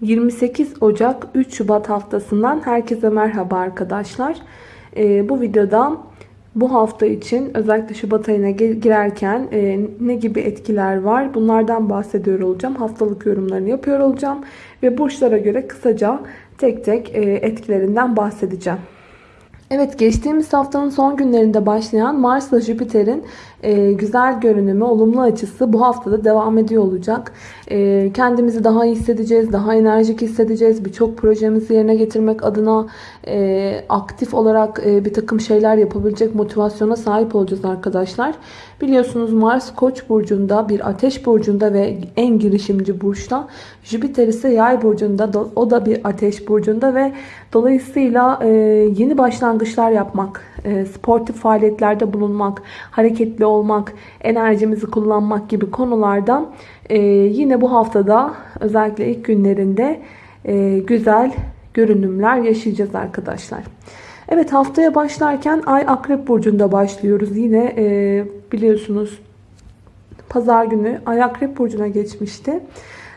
28 Ocak 3 Şubat haftasından herkese merhaba arkadaşlar. Ee, bu videoda bu hafta için özellikle Şubat ayına girerken e, ne gibi etkiler var bunlardan bahsediyor olacağım. Haftalık yorumlarını yapıyor olacağım ve burçlara göre kısaca tek tek e, etkilerinden bahsedeceğim. Evet geçtiğimiz haftanın son günlerinde başlayan Mars ile Jüpiter'in e, güzel görünümü, olumlu açısı bu haftada devam ediyor olacak. E, kendimizi daha iyi hissedeceğiz, daha enerjik hissedeceğiz. Birçok projemizi yerine getirmek adına e, aktif olarak e, bir takım şeyler yapabilecek motivasyona sahip olacağız arkadaşlar. Biliyorsunuz Mars Koç burcunda, bir ateş burcunda ve en girişimci burçta. Jüpiter ise Yay burcunda, o da bir ateş burcunda ve dolayısıyla e, yeni başlangıçlar yapmak, e, sportif faaliyetlerde bulunmak, hareketli olmak, enerjimizi kullanmak gibi konularda e, yine bu haftada özellikle ilk günlerinde e, güzel görünümler yaşayacağız arkadaşlar. Evet haftaya başlarken Ay Akrep Burcu'nda başlıyoruz. Yine e, biliyorsunuz pazar günü Ay Akrep Burcu'na geçmişti.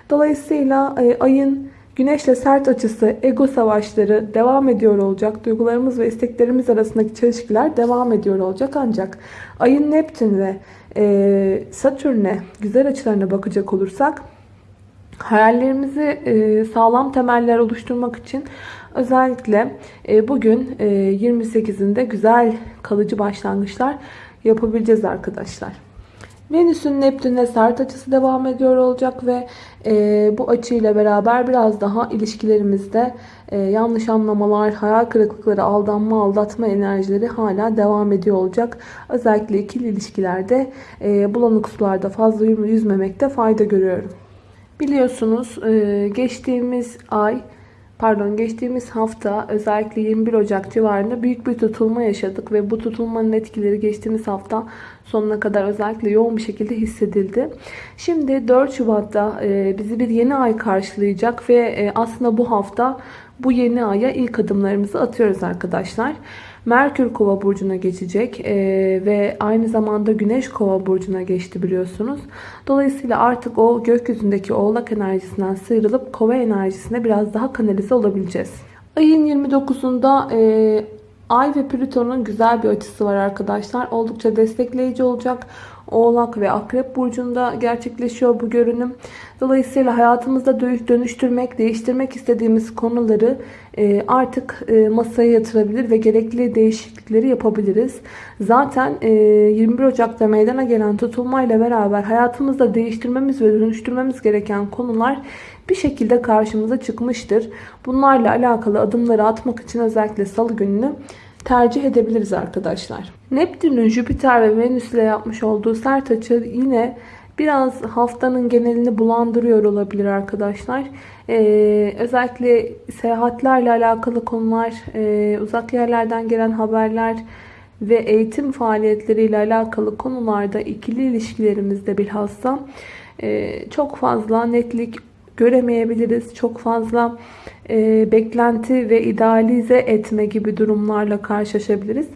Dolayısıyla e, ayın Güneşle sert açısı, ego savaşları devam ediyor olacak. Duygularımız ve isteklerimiz arasındaki çelişkiler devam ediyor olacak. Ancak ayın Neptün ve e, Satürn'e güzel açılarına bakacak olursak hayallerimizi e, sağlam temeller oluşturmak için özellikle e, bugün e, 28'inde güzel kalıcı başlangıçlar yapabileceğiz arkadaşlar. Venüs'ün Neptün'e sert açısı devam ediyor olacak ve e, bu açıyla beraber biraz daha ilişkilerimizde e, yanlış anlamalar, hayal kırıklıkları, aldanma, aldatma enerjileri hala devam ediyor olacak. Özellikle ikili ilişkilerde e, bulanık sularda fazla yüzmemekte fayda görüyorum. Biliyorsunuz e, geçtiğimiz ay pardon geçtiğimiz hafta özellikle 21 Ocak civarında büyük bir tutulma yaşadık ve bu tutulmanın etkileri geçtiğimiz hafta sonuna kadar özellikle yoğun bir şekilde hissedildi. Şimdi 4 Şubat'ta e, bizi bir yeni ay karşılayacak ve e, aslında bu hafta bu yeni aya ilk adımlarımızı atıyoruz arkadaşlar. Merkür Kova burcuna geçecek ee, ve aynı zamanda Güneş Kova burcuna geçti biliyorsunuz. Dolayısıyla artık o gökyüzündeki Oğlak enerjisinden sıyrılıp Kova enerjisine biraz daha kanalize olabileceğiz. Ayın 29'unda e, Ay ve Plüton'un güzel bir açısı var arkadaşlar. Oldukça destekleyici olacak. Oğlak ve Akrep burcunda gerçekleşiyor bu görünüm. Dolayısıyla hayatımızda dönüştürmek, değiştirmek istediğimiz konuları e, artık e, masaya yatırabilir ve gerekli değişiklikleri yapabiliriz. Zaten 21 e, Ocak'ta meydana gelen tutulmayla beraber hayatımızda değiştirmemiz ve dönüştürmemiz gereken konular bir şekilde karşımıza çıkmıştır. Bunlarla alakalı adımları atmak için özellikle salı gününü tercih edebiliriz arkadaşlar. Neptün'ün Jüpiter ve Venüs ile yapmış olduğu sert açı yine biraz haftanın genelini bulandırıyor olabilir arkadaşlar. Ee, özellikle seyahatlerle alakalı konular, e, uzak yerlerden gelen haberler ve eğitim faaliyetleriyle alakalı konularda ikili ilişkilerimizde bilhassa e, çok fazla netlik göremeyebiliriz. Çok fazla e, beklenti ve idealize etme gibi durumlarla karşılaşabiliriz.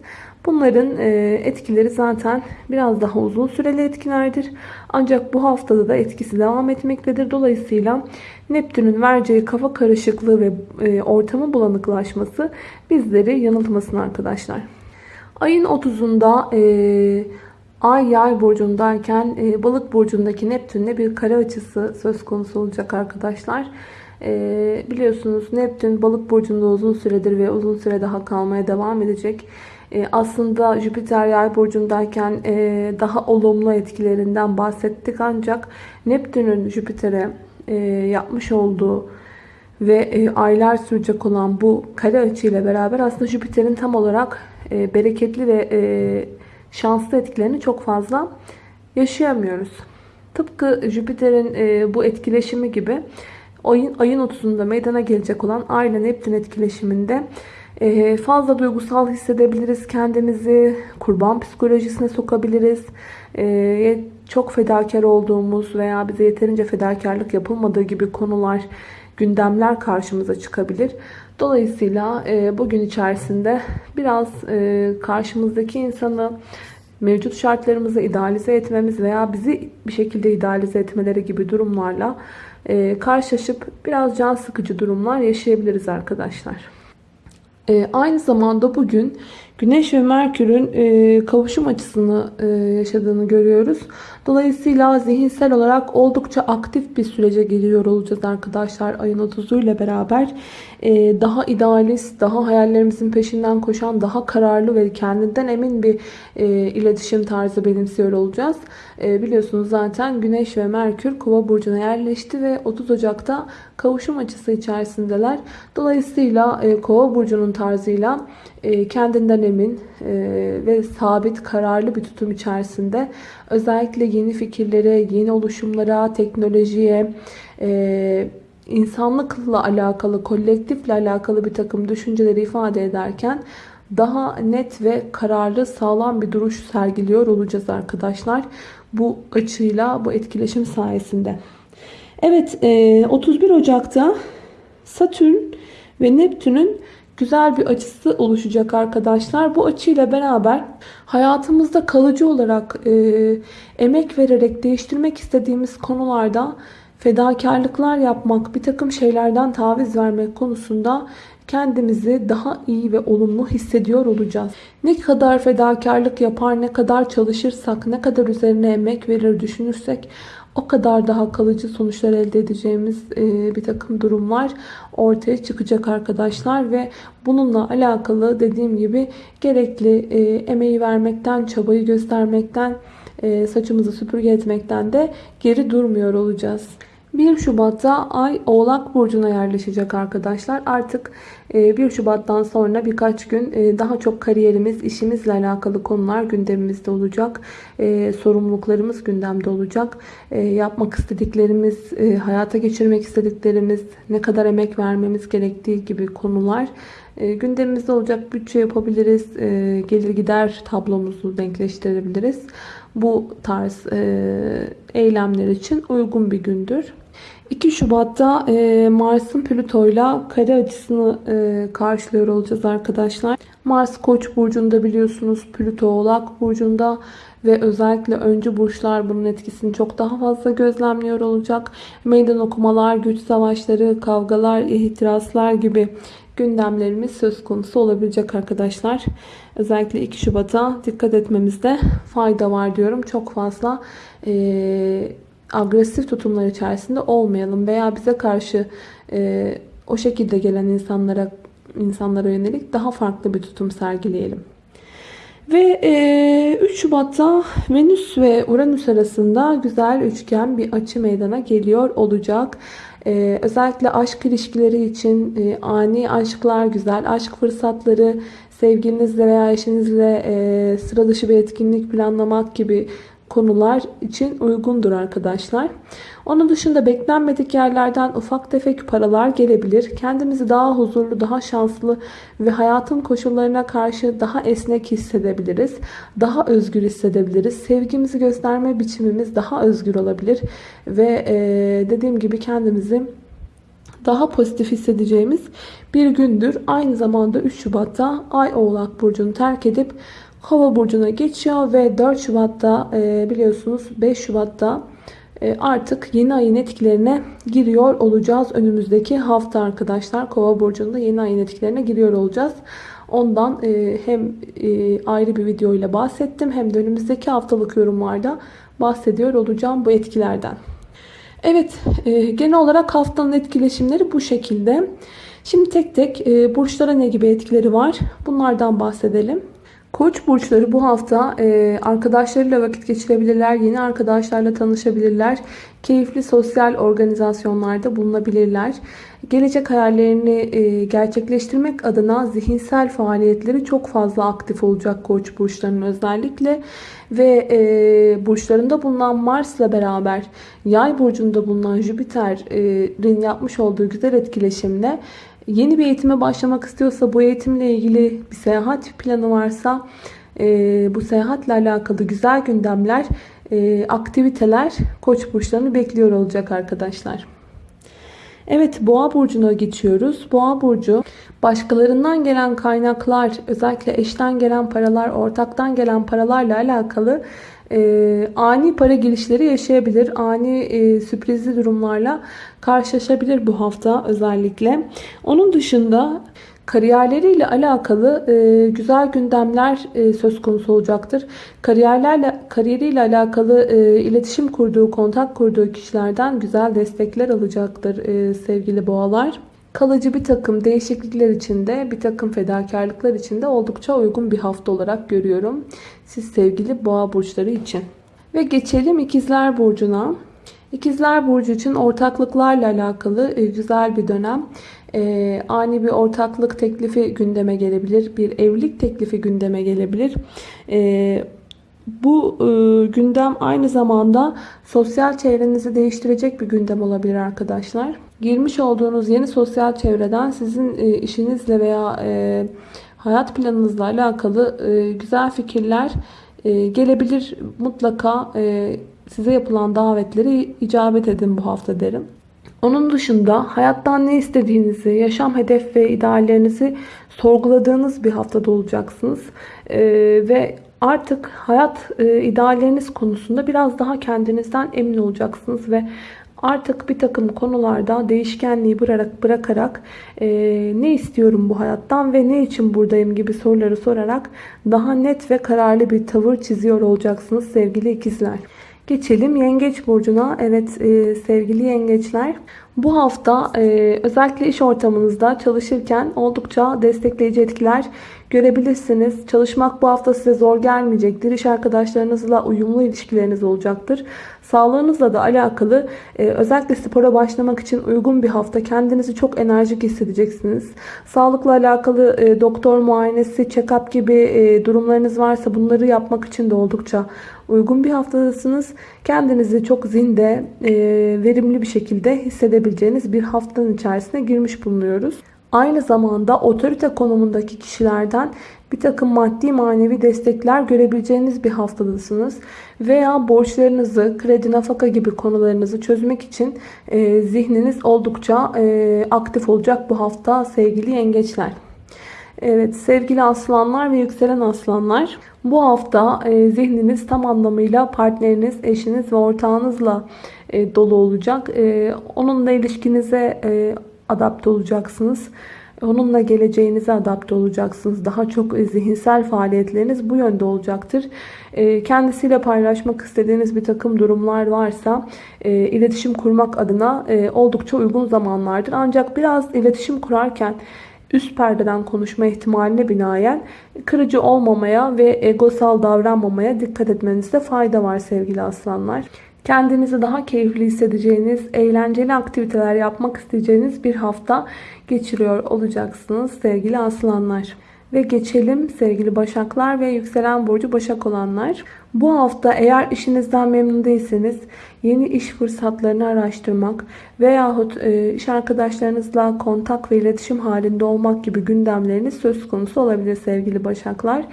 Bunların e, etkileri zaten biraz daha uzun süreli etkilerdir. Ancak bu haftada da etkisi devam etmektedir. Dolayısıyla Neptün'ün vereceği kafa karışıklığı ve e, ortamın bulanıklaşması bizleri yanıltmasın arkadaşlar. Ayın 30'unda e, Ay yay burcundayken e, balık burcundaki Neptün'le bir kare açısı söz konusu olacak arkadaşlar. E, biliyorsunuz Neptün balık burcunda uzun süredir ve uzun süre daha kalmaya devam edecek. E, aslında Jüpiter yay burcundayken e, daha olumlu etkilerinden bahsettik ancak Neptün'ün Jüpiter'e e, yapmış olduğu ve e, aylar sürecek olan bu kare açıyla beraber aslında Jüpiter'in tam olarak e, bereketli ve e, şanslı etkilerini çok fazla yaşayamıyoruz. Tıpkı Jüpiter'in e, bu etkileşimi gibi ayın, ayın 30'unda meydana gelecek olan Ay ile Neptün etkileşiminde e, fazla duygusal hissedebiliriz kendimizi, kurban psikolojisine sokabiliriz. E, çok fedakar olduğumuz veya bize yeterince fedakarlık yapılmadığı gibi konular, gündemler karşımıza çıkabilir. Dolayısıyla e, bugün içerisinde biraz e, karşımızdaki insanı mevcut şartlarımızı idealize etmemiz veya bizi bir şekilde idealize etmeleri gibi durumlarla e, karşılaşıp biraz can sıkıcı durumlar yaşayabiliriz arkadaşlar. E, aynı zamanda bugün Güneş ve Merkür'ün e, kavuşum açısını e, yaşadığını görüyoruz. Dolayısıyla zihinsel olarak oldukça aktif bir sürece giriyor olacağız arkadaşlar. Ayın 30'u ile beraber e, daha idealist, daha hayallerimizin peşinden koşan, daha kararlı ve kendinden emin bir e, iletişim tarzı benimsiyor olacağız. E, biliyorsunuz zaten Güneş ve Merkür Kova burcuna yerleşti ve 30 Ocak'ta kavuşum açısı içerisindeler. Dolayısıyla e, Kova burcunun tarzıyla e, kendinden emin e, ve sabit, kararlı bir tutum içerisinde özellikle yeni fikirlere, yeni oluşumlara, teknolojiye, e, insanlıkla alakalı, kolektifle alakalı bir takım düşünceleri ifade ederken daha net ve kararlı, sağlam bir duruş sergiliyor olacağız arkadaşlar. Bu açıyla, bu etkileşim sayesinde. Evet, 31 Ocak'ta Satürn ve Neptün'ün güzel bir açısı oluşacak arkadaşlar. Bu açıyla beraber hayatımızda kalıcı olarak e, emek vererek değiştirmek istediğimiz konularda fedakarlıklar yapmak, bir takım şeylerden taviz vermek konusunda kendimizi daha iyi ve olumlu hissediyor olacağız. Ne kadar fedakarlık yapar, ne kadar çalışırsak, ne kadar üzerine emek verir düşünürsek o kadar daha kalıcı sonuçlar elde edeceğimiz e, bir takım durumlar ortaya çıkacak arkadaşlar ve bununla alakalı dediğim gibi gerekli e, emeği vermekten, çabayı göstermekten, e, saçımızı süpürge etmekten de geri durmuyor olacağız. 1 Şubat'ta Ay Oğlak Burcu'na yerleşecek arkadaşlar. Artık 1 e, Şubat'tan sonra birkaç gün e, daha çok kariyerimiz, işimizle alakalı konular gündemimizde olacak. E, sorumluluklarımız gündemde olacak. Yapmak istediklerimiz, hayata geçirmek istediklerimiz, ne kadar emek vermemiz gerektiği gibi konular gündemimizde olacak. Bütçe yapabiliriz, gelir gider tablomuzu denkleştirebiliriz. Bu tarz eylemler için uygun bir gündür. 2 Şubat'ta e, Mars'ın Plüto'yla kare açısını e, karşılıyor olacağız arkadaşlar. Mars Koç burcunda biliyorsunuz Plüto Oğlak burcunda ve özellikle öncü burçlar bunun etkisini çok daha fazla gözlemliyor olacak. Meydan okumalar, güç savaşları, kavgalar, ihtiraslar gibi gündemlerimiz söz konusu olabilecek arkadaşlar. Özellikle 2 Şubat'a dikkat etmemizde fayda var diyorum. Çok fazla e, agresif tutumlar içerisinde olmayalım veya bize karşı e, o şekilde gelen insanlara insanlara yönelik daha farklı bir tutum sergileyelim. Ve e, 3 Şubat'ta Venüs ve Uranüs arasında güzel üçgen bir açı meydana geliyor olacak. E, özellikle aşk ilişkileri için e, ani aşklar, güzel aşk fırsatları, sevgilinizle veya eşinizle e, sıra dışı bir etkinlik planlamak gibi konular için uygundur arkadaşlar. Onun dışında beklenmedik yerlerden ufak tefek paralar gelebilir. Kendimizi daha huzurlu, daha şanslı ve hayatın koşullarına karşı daha esnek hissedebiliriz. Daha özgür hissedebiliriz. Sevgimizi gösterme biçimimiz daha özgür olabilir. Ve dediğim gibi kendimizi daha pozitif hissedeceğimiz bir gündür. Aynı zamanda 3 Şubat'ta Ay Oğlak Burcu'nu terk edip Kova burcuna geçiyor ve 4 Şubat'ta e, biliyorsunuz 5 Şubat'ta e, artık yeni ayın etkilerine giriyor olacağız. Önümüzdeki hafta arkadaşlar Kova burcunda yeni ayın etkilerine giriyor olacağız. Ondan e, hem ayrı bir video ile bahsettim hem de önümüzdeki haftalık yorumlarda bahsediyor olacağım bu etkilerden. Evet genel olarak haftanın etkileşimleri bu şekilde. Şimdi tek tek burçlara ne gibi etkileri var bunlardan bahsedelim. Koç burçları bu hafta e, arkadaşlarıyla vakit geçirebilirler, yeni arkadaşlarla tanışabilirler, keyifli sosyal organizasyonlarda bulunabilirler. Gelecek hayallerini e, gerçekleştirmek adına zihinsel faaliyetleri çok fazla aktif olacak koç burçlarının özellikle. Ve e, burçlarında bulunan Mars'la beraber yay burcunda bulunan Jüpiter'in yapmış olduğu güzel etkileşimle Yeni bir eğitime başlamak istiyorsa bu eğitimle ilgili bir seyahat planı varsa e, bu seyahatle alakalı güzel gündemler, aktiviteler koç burçlarını bekliyor olacak arkadaşlar. Evet boğa burcuna geçiyoruz. Boğa burcu başkalarından gelen kaynaklar özellikle eşten gelen paralar ortaktan gelen paralarla alakalı e, ani para girişleri yaşayabilir. Ani e, sürprizli durumlarla karşılaşabilir bu hafta özellikle. Onun dışında kariyerleriyle alakalı e, güzel gündemler e, söz konusu olacaktır. Kariyerlerle kariyeriyle alakalı e, iletişim kurduğu, kontak kurduğu kişilerden güzel destekler alacaktır e, sevgili boğalar. Kalıcı bir takım değişiklikler içinde, bir takım fedakarlıklar içinde oldukça uygun bir hafta olarak görüyorum. Siz sevgili boğa burçları için. Ve geçelim ikizler burcuna. İkizler Burcu için ortaklıklarla alakalı e, güzel bir dönem. E, ani bir ortaklık teklifi gündeme gelebilir. Bir evlilik teklifi gündeme gelebilir. E, bu e, gündem aynı zamanda sosyal çevrenizi değiştirecek bir gündem olabilir arkadaşlar. Girmiş olduğunuz yeni sosyal çevreden sizin e, işinizle veya e, hayat planınızla alakalı e, güzel fikirler e, gelebilir. Mutlaka e, size yapılan davetlere icabet edin bu hafta derim. Onun dışında hayattan ne istediğinizi, yaşam hedef ve ideallerinizi sorguladığınız bir haftada olacaksınız. Ee, ve artık hayat e, idealleriniz konusunda biraz daha kendinizden emin olacaksınız ve artık bir takım konularda değişkenliği bırakarak, bırakarak e, ne istiyorum bu hayattan ve ne için buradayım gibi soruları sorarak daha net ve kararlı bir tavır çiziyor olacaksınız sevgili ikizler. Geçelim Yengeç Burcu'na. Evet e, sevgili Yengeçler bu hafta e, özellikle iş ortamınızda çalışırken oldukça destekleyici etkiler görebilirsiniz. Çalışmak bu hafta size zor gelmeyecektir. İş arkadaşlarınızla uyumlu ilişkileriniz olacaktır. Sağlığınızla da alakalı e, özellikle spora başlamak için uygun bir hafta. Kendinizi çok enerjik hissedeceksiniz. Sağlıkla alakalı e, doktor muayenesi, check-up gibi e, durumlarınız varsa bunları yapmak için de oldukça uygun bir haftadasınız. Kendinizi çok zinde, e, verimli bir şekilde hissedebileceğiniz bir haftanın içerisine girmiş bulunuyoruz. Aynı zamanda otorite konumundaki kişilerden bir takım maddi manevi destekler görebileceğiniz bir haftadasınız. Veya borçlarınızı, kredi, nafaka gibi konularınızı çözmek için e, zihniniz oldukça e, aktif olacak bu hafta sevgili yengeçler. Evet sevgili aslanlar ve yükselen aslanlar bu hafta e, zihniniz tam anlamıyla partneriniz, eşiniz ve ortağınızla e, dolu olacak. E, onunla ilişkinize e, adapte olacaksınız. Onunla geleceğinize adapte olacaksınız. Daha çok zihinsel faaliyetleriniz bu yönde olacaktır. E, kendisiyle paylaşmak istediğiniz bir takım durumlar varsa e, iletişim kurmak adına e, oldukça uygun zamanlardır. Ancak biraz iletişim kurarken üst perdeden konuşma ihtimaline binaen kırıcı olmamaya ve egosal davranmamaya dikkat etmenizde fayda var sevgili aslanlar. Kendinizi daha keyifli hissedeceğiniz, eğlenceli aktiviteler yapmak isteyeceğiniz bir hafta geçiriyor olacaksınız sevgili aslanlar. Ve geçelim sevgili başaklar ve yükselen burcu başak olanlar. Bu hafta eğer işinizden memnun değilseniz yeni iş fırsatlarını araştırmak veyahut e, iş arkadaşlarınızla kontak ve iletişim halinde olmak gibi gündemleriniz söz konusu olabilir sevgili başaklar.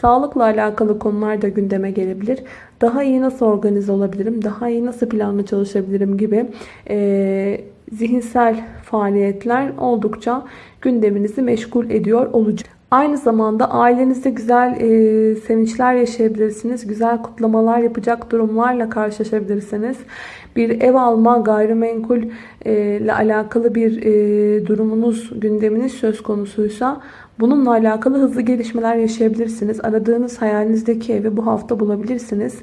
Sağlıkla alakalı konular da gündeme gelebilir. Daha iyi nasıl organize olabilirim, daha iyi nasıl planlı çalışabilirim gibi e, zihinsel faaliyetler oldukça gündeminizi meşgul ediyor olacak. Aynı zamanda ailenizde güzel e, sevinçler yaşayabilirsiniz. Güzel kutlamalar yapacak durumlarla karşılaşabilirsiniz. Bir ev alma, gayrimenkul e, ile alakalı bir e, durumunuz, gündeminiz söz konusuysa bununla alakalı hızlı gelişmeler yaşayabilirsiniz. Aradığınız hayalinizdeki evi bu hafta bulabilirsiniz.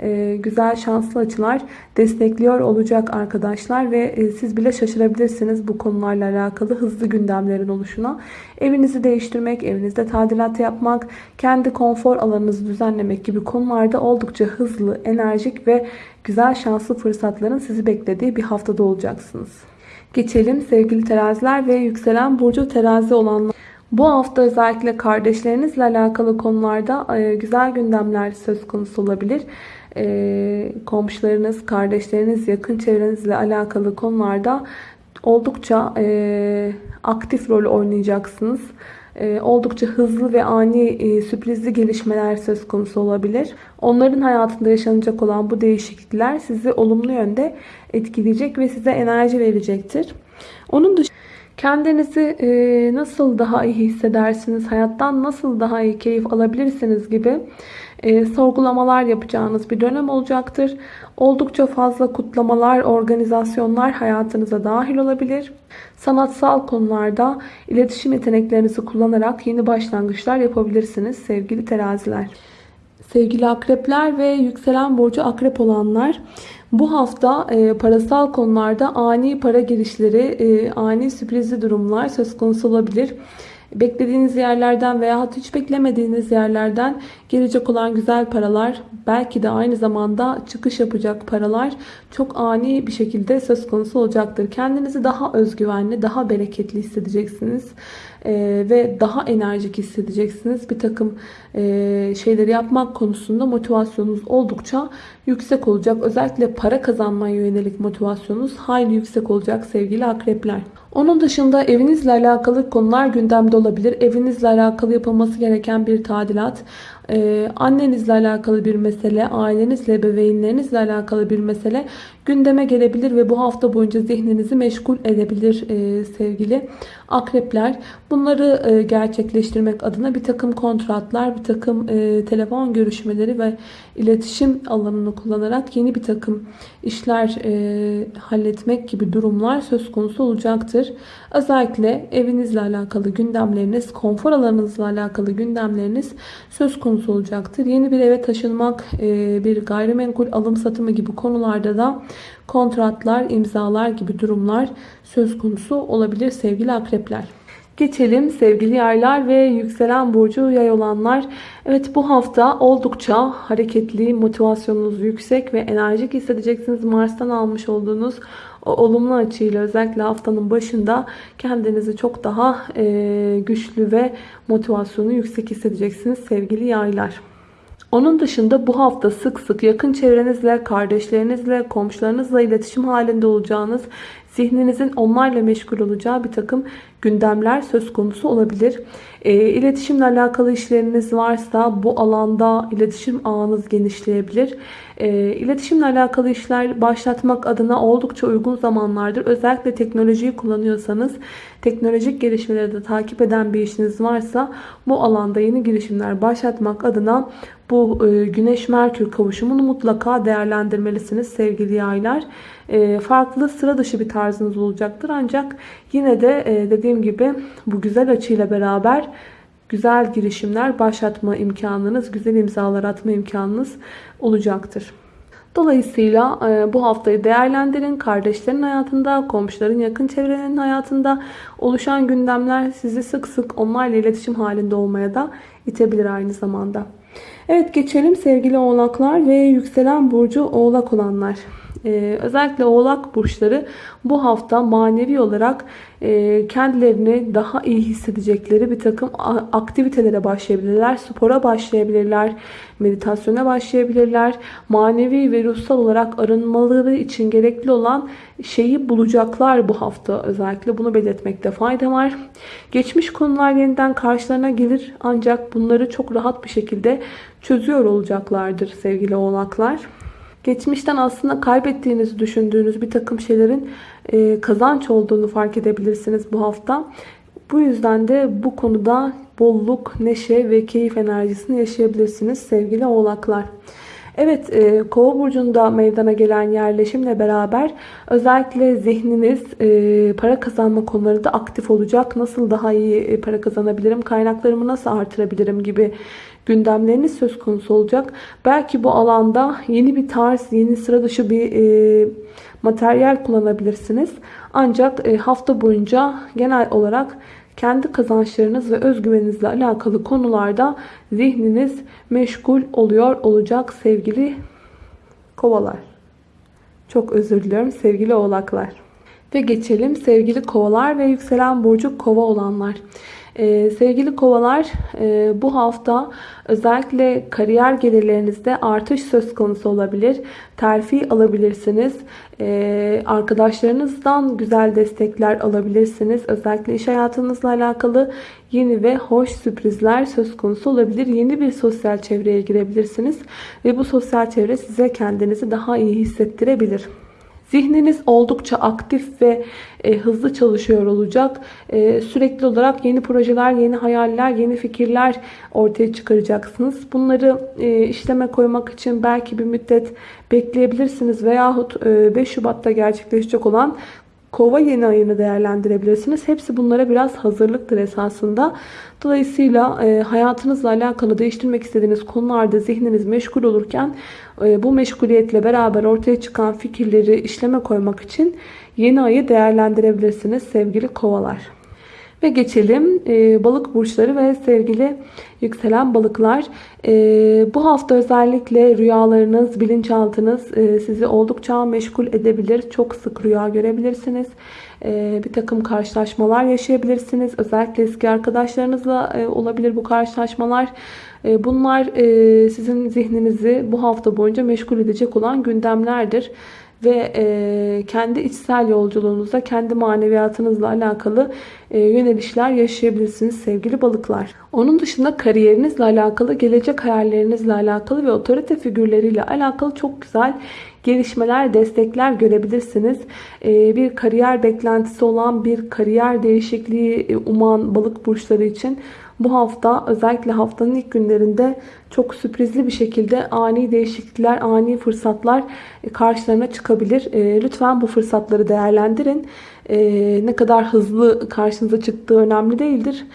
Ee, güzel şanslı açılar destekliyor olacak arkadaşlar ve e, siz bile şaşırabilirsiniz bu konularla alakalı hızlı gündemlerin oluşuna. Evinizi değiştirmek, evinizde tadilat yapmak, kendi konfor alanınızı düzenlemek gibi konularda oldukça hızlı, enerjik ve güzel şanslı fırsatların sizi beklediği bir haftada olacaksınız. Geçelim sevgili teraziler ve yükselen burcu terazi olanlar. Bu hafta özellikle kardeşlerinizle alakalı konularda e, güzel gündemler söz konusu olabilir. E, komşularınız, kardeşleriniz, yakın çevrenizle alakalı konularda oldukça e, aktif rol oynayacaksınız. Oldukça hızlı ve ani sürprizli gelişmeler söz konusu olabilir. Onların hayatında yaşanacak olan bu değişiklikler sizi olumlu yönde etkileyecek ve size enerji verecektir. Onun dışında Kendinizi e, nasıl daha iyi hissedersiniz, hayattan nasıl daha iyi keyif alabilirsiniz gibi e, sorgulamalar yapacağınız bir dönem olacaktır. Oldukça fazla kutlamalar, organizasyonlar hayatınıza dahil olabilir. Sanatsal konularda iletişim yeteneklerinizi kullanarak yeni başlangıçlar yapabilirsiniz sevgili teraziler. Sevgili akrepler ve yükselen burcu akrep olanlar bu hafta e, parasal konularda ani para girişleri, e, ani sürprizli durumlar söz konusu olabilir. Beklediğiniz yerlerden veya hiç beklemediğiniz yerlerden gelecek olan güzel paralar, belki de aynı zamanda çıkış yapacak paralar çok ani bir şekilde söz konusu olacaktır. Kendinizi daha özgüvenli, daha bereketli hissedeceksiniz. Ee, ve daha enerjik hissedeceksiniz. Bir takım e, şeyleri yapmak konusunda motivasyonunuz oldukça yüksek olacak. Özellikle para kazanmaya yönelik motivasyonunuz hayli yüksek olacak sevgili akrepler. Onun dışında evinizle alakalı konular gündemde olabilir. Evinizle alakalı yapılması gereken bir tadilat, ee, annenizle alakalı bir mesele, ailenizle, bebeğinlerinizle alakalı bir mesele gündeme gelebilir ve bu hafta boyunca zihninizi meşgul edebilir e, sevgili akrepler. Bunları e, gerçekleştirmek adına bir takım kontratlar, bir takım e, telefon görüşmeleri ve iletişim alanını kullanarak yeni bir takım işler e, halletmek gibi durumlar söz konusu olacaktır. Özellikle evinizle alakalı gündemleriniz, konfor alanınızla alakalı gündemleriniz söz konusu olacaktır. Yeni bir eve taşınmak, e, bir gayrimenkul alım satımı gibi konularda da kontratlar, imzalar gibi durumlar söz konusu olabilir sevgili akrepler. Geçelim sevgili yaylar ve yükselen burcu yay olanlar. Evet bu hafta oldukça hareketli, motivasyonunuz yüksek ve enerjik hissedeceksiniz. Mars'tan almış olduğunuz o olumlu açıyla özellikle haftanın başında kendinizi çok daha e, güçlü ve motivasyonu yüksek hissedeceksiniz sevgili yaylar. Onun dışında bu hafta sık sık yakın çevrenizle, kardeşlerinizle, komşularınızla iletişim halinde olacağınız, zihninizin onlarla meşgul olacağı bir takım gündemler söz konusu olabilir. E, iletişimle alakalı işleriniz varsa bu alanda iletişim ağınız genişleyebilir. E, iletişimle alakalı işler başlatmak adına oldukça uygun zamanlardır. Özellikle teknolojiyi kullanıyorsanız teknolojik gelişmeleri de takip eden bir işiniz varsa bu alanda yeni girişimler başlatmak adına bu e, Güneş-Merkür kavuşumunu mutlaka değerlendirmelisiniz sevgili yaylar. E, farklı sıra dışı bir tarzınız olacaktır. Ancak yine de e, dediğim gibi bu güzel açıyla beraber güzel girişimler başlatma imkanınız, güzel imzalar atma imkanınız olacaktır. Dolayısıyla bu haftayı değerlendirin. Kardeşlerin hayatında, komşuların yakın çevrenin hayatında oluşan gündemler sizi sık sık onlarla iletişim halinde olmaya da itebilir aynı zamanda. Evet geçelim sevgili oğlaklar ve yükselen burcu oğlak olanlar. Ee, özellikle oğlak burçları bu hafta manevi olarak e, kendilerini daha iyi hissedecekleri bir takım aktivitelere başlayabilirler. Spora başlayabilirler, meditasyona başlayabilirler. Manevi ve ruhsal olarak arınmaları için gerekli olan şeyi bulacaklar bu hafta özellikle. Bunu belirtmekte fayda var. Geçmiş konular yeniden karşılarına gelir ancak bunları çok rahat bir şekilde çözüyor olacaklardır sevgili oğlaklar. Geçmişten aslında kaybettiğinizi düşündüğünüz bir takım şeylerin e, kazanç olduğunu fark edebilirsiniz bu hafta. Bu yüzden de bu konuda bolluk, neşe ve keyif enerjisini yaşayabilirsiniz sevgili oğlaklar. Evet e, kova burcunda meydana gelen yerleşimle beraber özellikle zihniniz e, para kazanma konuları da aktif olacak. Nasıl daha iyi e, para kazanabilirim, kaynaklarımı nasıl artırabilirim gibi gündemleriniz söz konusu olacak. Belki bu alanda yeni bir tarz, yeni sıra dışı bir e, materyal kullanabilirsiniz. Ancak e, hafta boyunca genel olarak kendi kazançlarınız ve özgüveninizle alakalı konularda zihniniz meşgul oluyor olacak sevgili kovalar. Çok özür diliyorum sevgili oğlaklar. Ve geçelim sevgili kovalar ve yükselen burcu kova olanlar. Ee, sevgili kovalar e, bu hafta özellikle kariyer gelirlerinizde artış söz konusu olabilir. Terfi alabilirsiniz. Ee, arkadaşlarınızdan güzel destekler alabilirsiniz. Özellikle iş hayatınızla alakalı yeni ve hoş sürprizler söz konusu olabilir. Yeni bir sosyal çevreye girebilirsiniz. Ve bu sosyal çevre size kendinizi daha iyi hissettirebilir. Zihniniz oldukça aktif ve e, hızlı çalışıyor olacak. E, sürekli olarak yeni projeler, yeni hayaller, yeni fikirler ortaya çıkaracaksınız. Bunları e, işleme koymak için belki bir müddet bekleyebilirsiniz veyahut e, 5 Şubat'ta gerçekleşecek olan Kova yeni ayını değerlendirebilirsiniz. Hepsi bunlara biraz hazırlıktır esasında. Dolayısıyla e, hayatınızla alakalı değiştirmek istediğiniz konularda zihniniz meşgul olurken e, bu meşguliyetle beraber ortaya çıkan fikirleri işleme koymak için yeni ayı değerlendirebilirsiniz sevgili kovalar. Ve geçelim e, balık burçları ve sevgili yükselen balıklar. E, bu hafta özellikle rüyalarınız, bilinçaltınız e, sizi oldukça meşgul edebilir. Çok sık rüya görebilirsiniz. E, bir takım karşılaşmalar yaşayabilirsiniz. Özellikle eski arkadaşlarınızla e, olabilir bu karşılaşmalar. E, bunlar e, sizin zihninizi bu hafta boyunca meşgul edecek olan gündemlerdir ve e, kendi içsel yolculuğunuzda, kendi maneviyatınızla alakalı e, yönelişler yaşayabilirsiniz sevgili balıklar. Onun dışında kariyerinizle alakalı, gelecek hayallerinizle alakalı ve otorite figürleriyle alakalı çok güzel gelişmeler, destekler görebilirsiniz. E, bir kariyer beklentisi olan, bir kariyer değişikliği e, uman balık burçları için bu hafta özellikle haftanın ilk günlerinde çok sürprizli bir şekilde ani değişiklikler, ani fırsatlar e, karşılarına çıkabilir. E, lütfen bu fırsatları değerlendirin. E, ne kadar hızlı karşınıza çıktığı önemli değildir.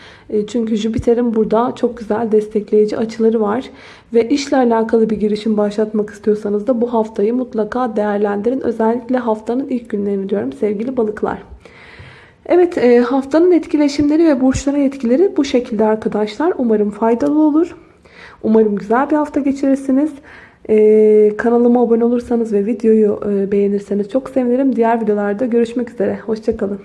Çünkü Jüpiter'in burada çok güzel destekleyici açıları var. Ve işle alakalı bir girişim başlatmak istiyorsanız da bu haftayı mutlaka değerlendirin. Özellikle haftanın ilk günlerini diyorum sevgili balıklar. Evet e, haftanın etkileşimleri ve burçlara etkileri bu şekilde arkadaşlar. Umarım faydalı olur. Umarım güzel bir hafta geçirirsiniz. Ee, kanalıma abone olursanız ve videoyu e, beğenirseniz çok sevinirim. Diğer videolarda görüşmek üzere. Hoşçakalın.